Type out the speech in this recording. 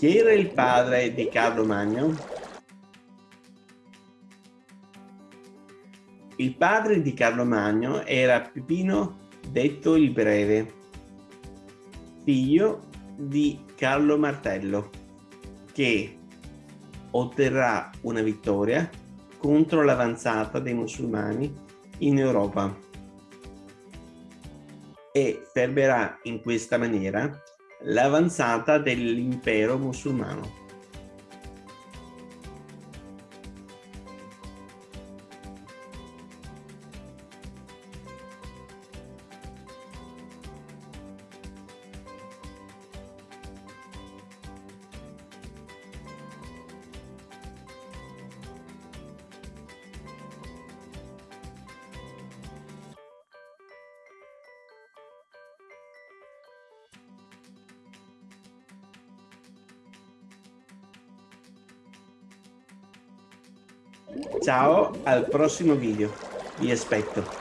Chi era il padre di Carlo Magno? Il padre di Carlo Magno era Pipino detto il Breve, figlio di Carlo Martello, che otterrà una vittoria contro l'avanzata dei musulmani in Europa e fermerà in questa maniera l'avanzata dell'impero musulmano. Ciao, al prossimo video. Vi aspetto.